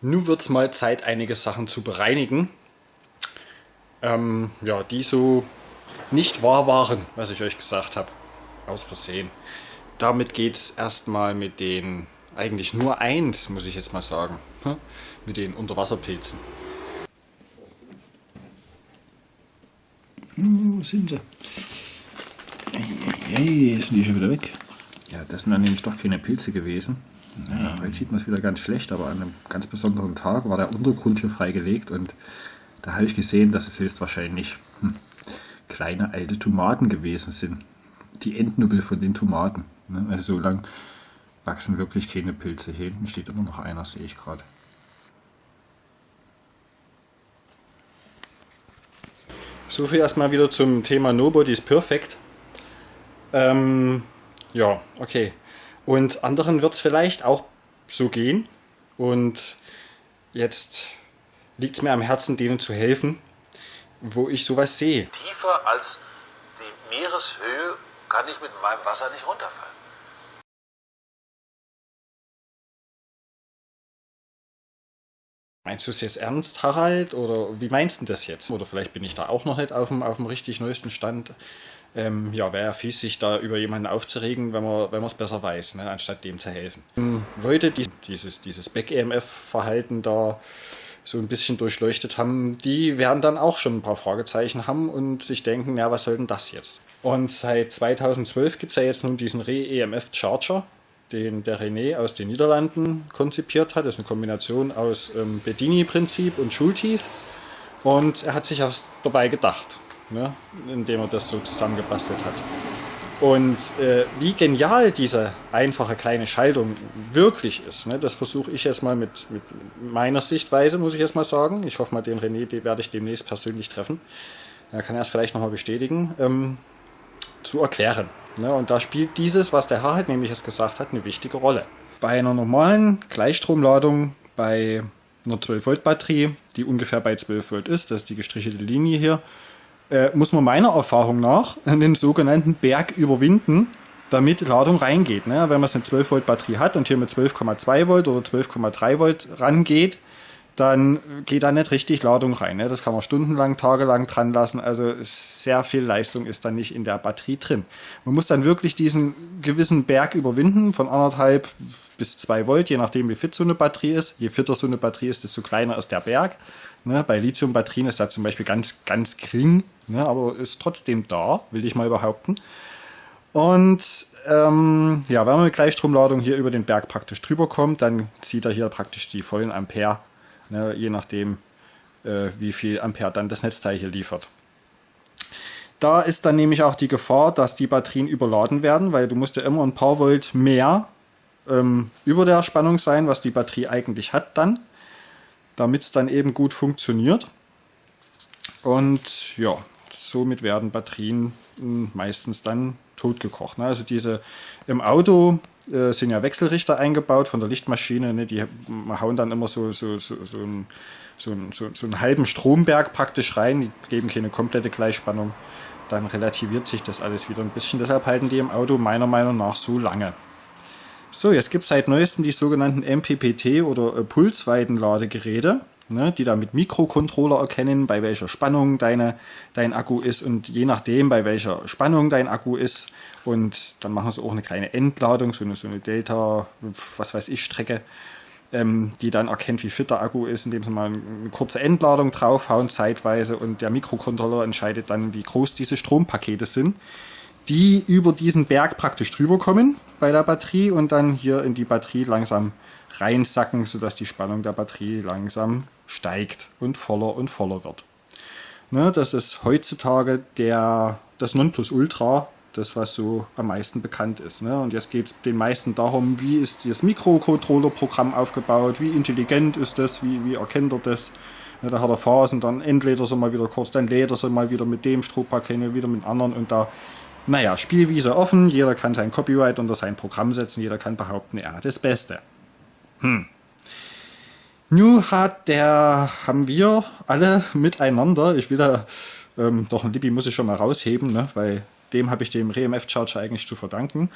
Nun wird es mal Zeit, einige Sachen zu bereinigen, ähm, ja, die so nicht wahr waren, was ich euch gesagt habe. Aus Versehen. Damit geht es erstmal mit den, eigentlich nur eins, muss ich jetzt mal sagen, hm? mit den Unterwasserpilzen. Hm, wo sind sie? Hey, sind die schon wieder weg? Ja, das sind dann nämlich doch keine Pilze gewesen. Ja, heute sieht man es wieder ganz schlecht, aber an einem ganz besonderen Tag war der Untergrund hier freigelegt und da habe ich gesehen, dass es höchstwahrscheinlich hm, kleine alte Tomaten gewesen sind. Die Endnubbel von den Tomaten. Ne? Also so lang wachsen wirklich keine Pilze. Hier hinten steht immer noch einer, sehe ich gerade. So viel erstmal wieder zum Thema Nobody is Perfect. Ähm, ja, okay. Und anderen wird es vielleicht auch so gehen. Und jetzt liegt es mir am Herzen, denen zu helfen, wo ich sowas sehe. Tiefer als die Meereshöhe kann ich mit meinem Wasser nicht runterfallen. Meinst du es jetzt ernst, Harald? Oder wie meinst du das jetzt? Oder vielleicht bin ich da auch noch nicht auf dem, auf dem richtig neuesten Stand ähm, ja, wäre ja fies, sich da über jemanden aufzuregen, wenn man es besser weiß, ne, anstatt dem zu helfen. Ähm, Leute, die dieses, dieses Back-EMF-Verhalten da so ein bisschen durchleuchtet haben, die werden dann auch schon ein paar Fragezeichen haben und sich denken, ja, was soll denn das jetzt? Und seit 2012 gibt es ja jetzt nun diesen Re-EMF-Charger, den der René aus den Niederlanden konzipiert hat. Das ist eine Kombination aus ähm, Bedini-Prinzip und Schulteeth. Und er hat sich was dabei gedacht ne, indem er das so zusammengebastelt hat. Und äh, wie genial diese einfache kleine Schaltung wirklich ist, ne, das versuche ich jetzt mal mit, mit meiner Sichtweise, muss ich jetzt mal sagen. Ich hoffe mal, den René den werde ich demnächst persönlich treffen. Er kann es vielleicht nochmal bestätigen, ähm, zu erklären. Ne, und da spielt dieses, was der Herr halt nämlich jetzt gesagt hat, eine wichtige Rolle. Bei einer normalen Gleichstromladung, bei einer 12 Volt Batterie, die ungefähr bei 12 Volt ist, das ist die gestrichelte Linie hier, äh, muss man meiner Erfahrung nach den sogenannten Berg überwinden, damit Ladung reingeht. Ne? Wenn man eine 12 Volt Batterie hat und hier mit 12,2 Volt oder 12,3 Volt rangeht, dann geht da nicht richtig Ladung rein. Ne? Das kann man stundenlang, tagelang dran lassen. Also sehr viel Leistung ist dann nicht in der Batterie drin. Man muss dann wirklich diesen gewissen Berg überwinden von anderthalb bis zwei Volt, je nachdem wie fit so eine Batterie ist. Je fitter so eine Batterie ist, desto kleiner ist der Berg. Ne? Bei Lithium-Batterien ist da zum Beispiel ganz, ganz gering, ne? aber ist trotzdem da, will ich mal behaupten. Und ähm, ja, wenn man mit Gleichstromladung hier über den Berg praktisch drüber kommt, dann zieht er hier praktisch die vollen Ampere ne, je nachdem, äh, wie viel Ampere dann das Netzteil hier liefert. Da ist dann nämlich auch die Gefahr, dass die Batterien überladen werden, weil du musst ja immer ein paar Volt mehr ähm, über der Spannung sein, was die Batterie eigentlich hat dann, damit es dann eben gut funktioniert. Und ja, somit werden Batterien hm, meistens dann totgekocht. Ne? Also diese im Auto äh, sind ja Wechselrichter eingebaut von der Lichtmaschine, ne? die hauen dann immer so, so, so, so, einen, so, so, so einen halben Stromberg praktisch rein, die geben keine komplette Gleichspannung. Dann relativiert sich das alles wieder ein bisschen. Deshalb halten die im Auto meiner Meinung nach so lange. So, jetzt gibt es seit neuestem die sogenannten MPPT oder äh, Pulsweitenladegeräte ne, die da mit Mikrocontroller erkennen, bei welcher Spannung deine, dein Akku ist und je nachdem, bei welcher Spannung dein Akku ist. Und dann machen sie auch eine kleine Entladung, so eine, so eine Delta, was weiß ich, Strecke, ähm, die dann erkennt, wie fit der Akku ist, indem sie mal eine kurze Entladung draufhauen zeitweise. Und der Mikrocontroller entscheidet dann, wie groß diese Strompakete sind die über diesen Berg praktisch drüber kommen bei der Batterie und dann hier in die Batterie langsam reinsacken, sodass die Spannung der Batterie langsam steigt und voller und voller wird. Ne, das ist heutzutage der, das Nonplusultra, das was so am meisten bekannt ist. Ne? Und jetzt geht es den meisten darum, wie ist das Mikrocontroller-Programm aufgebaut, wie intelligent ist das, wie, wie erkennt er das. Ne, da hat er Phasen, dann entlädt er so mal wieder kurz, dann lädt er so mal wieder mit dem Strohpaket, wieder mit anderen und da naja, Spielwiese offen, jeder kann sein Copyright unter sein Programm setzen, jeder kann behaupten, er hat das Beste. Hm. Nu hat der, haben wir alle miteinander, ich will da, ähm, doch ein Libby muss ich schon mal rausheben, ne, weil dem habe ich dem RMF Charger eigentlich zu verdanken.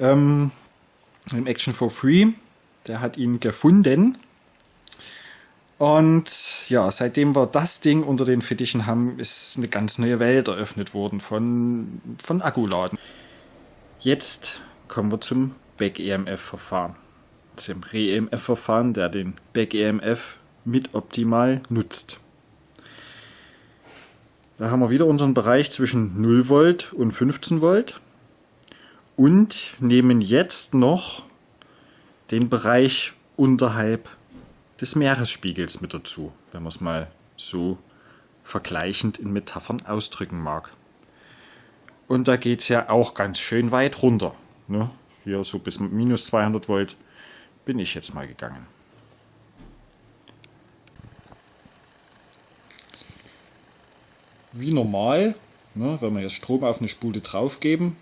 Ähm, Im Action for Free, der hat ihn gefunden. Und ja, seitdem wir das Ding unter den Fittichen haben, ist eine ganz neue Welt eröffnet worden von, von Akkuladen. Jetzt kommen wir zum Back-EMF-Verfahren. Zum Re-EMF-Verfahren, der den Back-EMF mit optimal nutzt. Da haben wir wieder unseren Bereich zwischen 0 Volt und 15 Volt und nehmen jetzt noch den Bereich unterhalb des Meeresspiegels mit dazu, wenn man es mal so vergleichend in Metaphern ausdrücken mag. Und da geht es ja auch ganz schön weit runter. Ne? Hier so bis minus 200 Volt bin ich jetzt mal gegangen. Wie normal, ne, wenn wir jetzt Strom auf eine Spule draufgeben,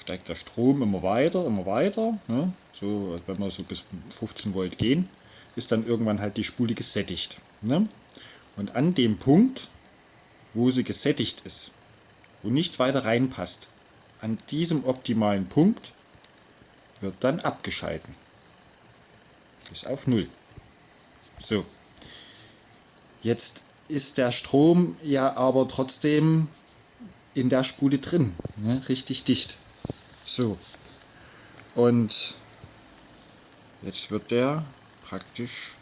steigt der Strom immer weiter, immer weiter. Ne? So, wenn wir so bis 15 Volt gehen, ist dann irgendwann halt die Spule gesättigt. Ne? Und an dem Punkt, wo sie gesättigt ist, wo nichts weiter reinpasst, an diesem optimalen Punkt wird dann abgeschalten. Bis auf Null. So. Jetzt ist der Strom ja aber trotzdem in der Spule drin. Ne? Richtig dicht. So. Und jetzt wird der praktisch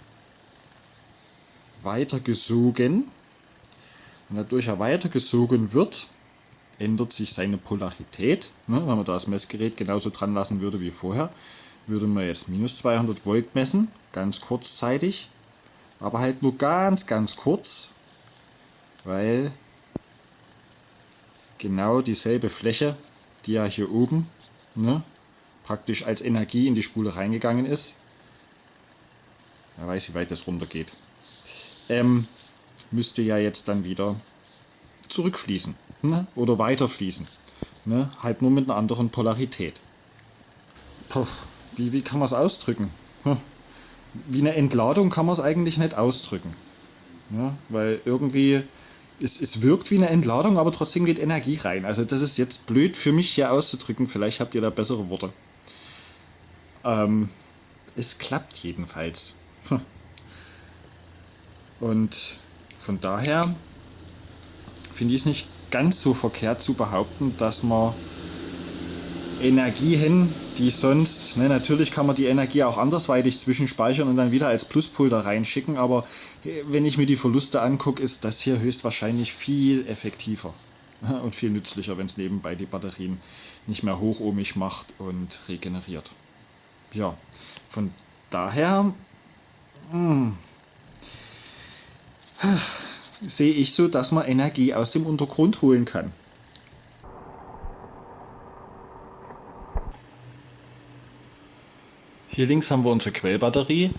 weitergesogen. Und dadurch er weitergesogen wird, ändert sich seine Polarität. Ne, wenn man da das Messgerät genauso dran lassen würde wie vorher, würde man jetzt minus 200 Volt messen, ganz kurzzeitig, aber halt nur ganz, ganz kurz, weil genau dieselbe Fläche, die ja hier oben ne, praktisch als Energie in die Spule reingegangen ist, Wer weiß, wie weit das runtergeht. Ähm, müsste ja jetzt dann wieder zurückfließen ne? oder weiterfließen. Ne? Halt nur mit einer anderen Polarität. Puh, wie, wie kann man es ausdrücken? Hm. Wie eine Entladung kann man es eigentlich nicht ausdrücken. Ja? Weil irgendwie, es, es wirkt wie eine Entladung, aber trotzdem geht Energie rein. Also das ist jetzt blöd für mich hier auszudrücken. Vielleicht habt ihr da bessere Worte. Ähm, es klappt jedenfalls. Und von daher finde ich es nicht ganz so verkehrt zu behaupten, dass man Energien, die sonst, ne, natürlich kann man die Energie auch andersweitig zwischenspeichern und dann wieder als Pluspol reinschicken, aber wenn ich mir die Verluste angucke, ist das hier höchstwahrscheinlich viel effektiver und viel nützlicher, wenn es nebenbei die Batterien nicht mehr hochohmig macht und regeneriert. Ja, von daher hm. sehe ich so, dass man Energie aus dem Untergrund holen kann. Hier links haben wir unsere Quellbatterie,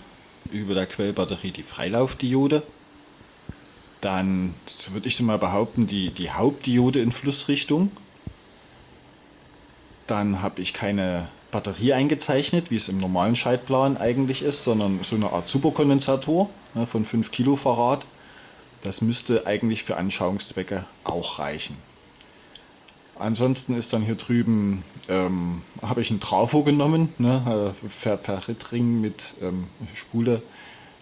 über der Quellbatterie die Freilaufdiode. Dann, würde ich so mal behaupten, die, die Hauptdiode in Flussrichtung. Dann habe ich keine Batterie eingezeichnet, wie es im normalen Schaltplan eigentlich ist, sondern so eine Art Superkondensator ne, von 5 Kilofarad. Das müsste eigentlich für Anschauungszwecke auch reichen. Ansonsten ist dann hier drüben, ähm, habe ich einen Trafo genommen, ne, äh, Ferritring mit ähm, Spule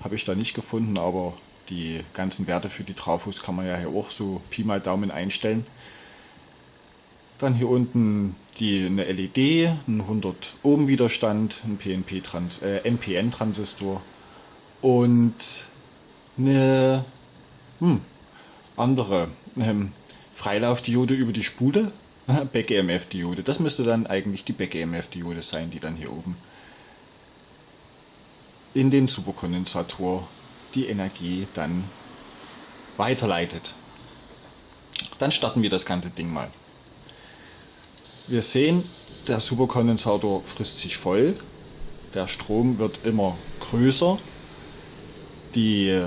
habe ich da nicht gefunden, aber die ganzen Werte für die Trafos kann man ja hier auch so Pi mal Daumen einstellen. Dann hier unten die, eine LED, ein 100 Ohm Widerstand, ein PNP -Trans äh, NPN Transistor und eine hm, andere ähm, Freilaufdiode über die Spule, Back-EMF Diode. Das müsste dann eigentlich die Back-EMF Diode sein, die dann hier oben in den Superkondensator die Energie dann weiterleitet. Dann starten wir das ganze Ding mal. Wir sehen, der Superkondensator frisst sich voll, der Strom wird immer größer, die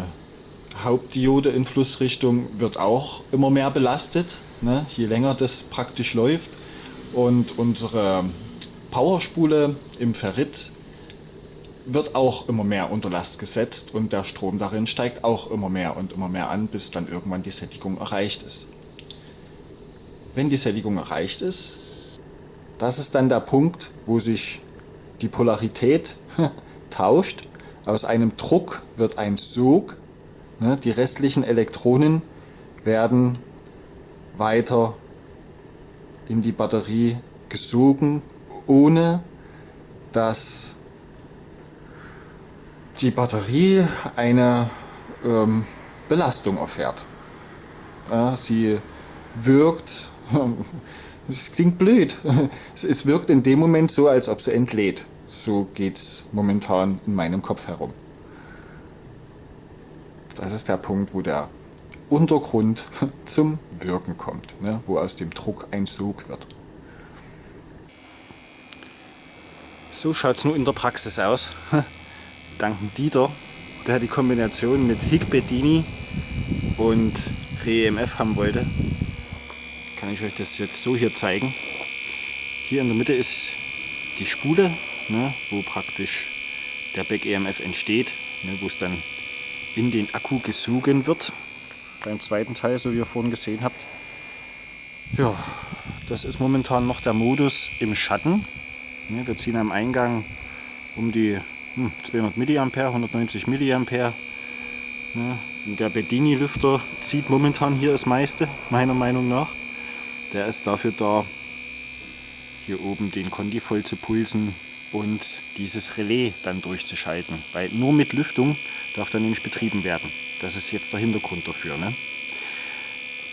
Hauptdiode in Flussrichtung wird auch immer mehr belastet, ne, je länger das praktisch läuft. Und unsere Powerspule im Ferrit wird auch immer mehr unter Last gesetzt und der Strom darin steigt auch immer mehr und immer mehr an, bis dann irgendwann die Sättigung erreicht ist. Wenn die Sättigung erreicht ist, das ist dann der Punkt, wo sich die Polarität tauscht Aus einem Druck wird ein Sog. Ne? Die restlichen Elektronen werden weiter in die Batterie gesogen, ohne dass die Batterie eine ähm, Belastung erfährt. Sie wirkt, es klingt blöd, es wirkt in dem Moment so, als ob sie entlädt. So geht es momentan in meinem Kopf herum. Das ist der Punkt, wo der Untergrund zum Wirken kommt, ne? wo aus dem Druck ein Sog wird. So schaut es nur in der Praxis aus. Danken Dieter, der die Kombination mit Higbedini und REMF haben wollte. Kann ich euch das jetzt so hier zeigen. Hier in der Mitte ist die Spule, ne, wo praktisch der Back EMF entsteht, ne, wo es dann in den Akku gesogen wird. Beim zweiten Teil, so wie ihr vorhin gesehen habt. Ja, das ist momentan noch der Modus im Schatten. Ne, wir ziehen am Eingang um die hm, 200 mA, 190 mA. Ne, der Bedini-Lüfter zieht momentan hier das meiste, meiner Meinung nach. Der ist dafür da, hier oben den Conti voll zu pulsen und dieses Relais dann durchzuschalten. Weil nur mit Lüftung darf dann nämlich betrieben werden. Das ist jetzt der Hintergrund dafür. Ne?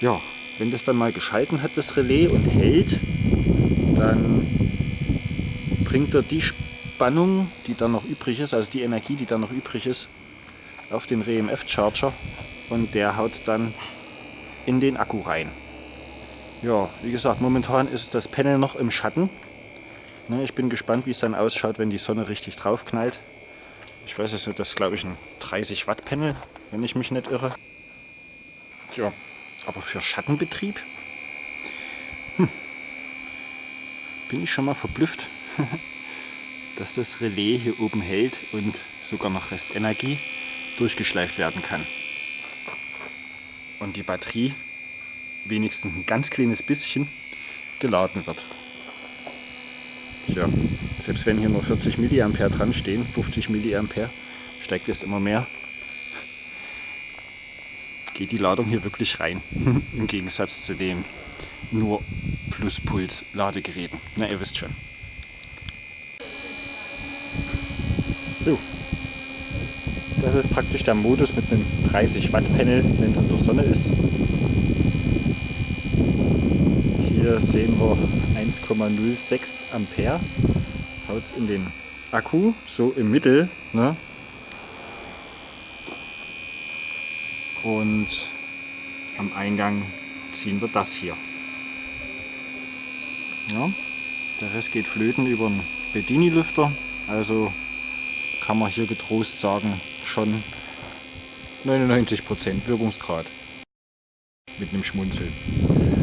Ja, wenn das dann mal geschalten hat, das Relais und hält, dann bringt er die Spannung, die dann noch übrig ist, also die Energie, die dann noch übrig ist, auf den REMF-Charger und der haut dann in den Akku rein. Ja, wie gesagt, momentan ist das Panel noch im Schatten. Ne, ich bin gespannt, wie es dann ausschaut, wenn die Sonne richtig drauf knallt. Ich weiß es nicht, das ist glaube ich ein 30 Watt Panel, wenn ich mich nicht irre. Tja, aber für Schattenbetrieb hm, bin ich schon mal verblüfft, dass das Relais hier oben hält und sogar noch Restenergie durchgeschleift werden kann. Und die Batterie wenigstens ein ganz kleines bisschen geladen wird. Tja, selbst wenn hier nur 40 mA dran stehen, 50 mA, steigt es immer mehr. Geht die Ladung hier wirklich rein, im Gegensatz zu den nur Pluspuls-Ladegeräten. Na, ihr wisst schon. So, das ist praktisch der Modus mit einem 30 Watt Panel, wenn es in der Sonne ist. Hier sehen wir 1,06 Ampere. Haut es in den Akku, so im Mittel. Ne? Und am Eingang ziehen wir das hier. Ja, der Rest geht flöten über einen Bedini-Lüfter. Also kann man hier getrost sagen, schon 99% Wirkungsgrad. Mit einem Schmunzeln.